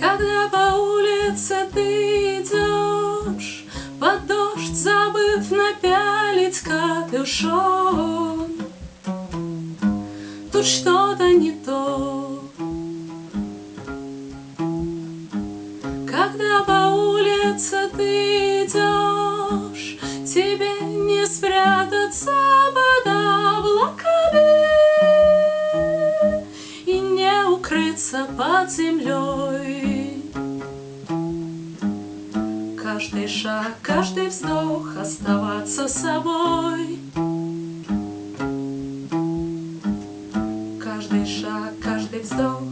Когда по улице ты идешь, Под дождь забыв напялить капюшон, Тут что-то не то. Когда по улице ты идешь, под землей. Каждый шаг, каждый вздох оставаться собой. Каждый шаг, каждый вздох.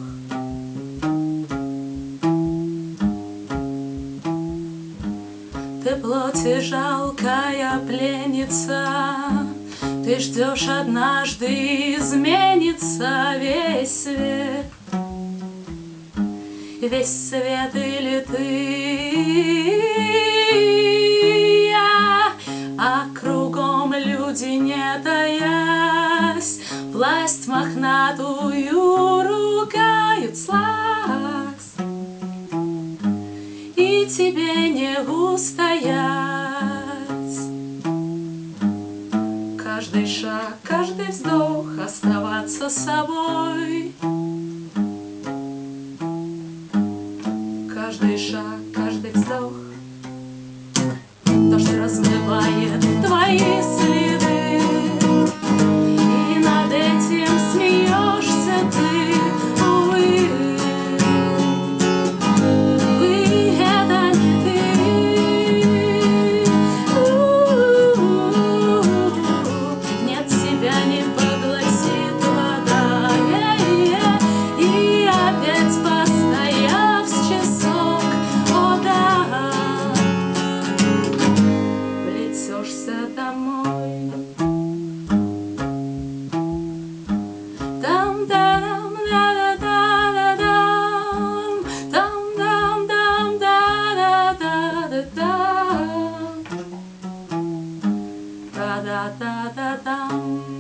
Ты плоти жалкая пленница, Ты ждешь однажды изменится весь свет. Весь свет или ты, я, а кругом люди не таясь, Власть мохнатую ругают слакс, И тебе не устоять. Каждый шаг, каждый вздох оставаться собой. Каждый шаг, каждый вздох. Дождь размывает tchau.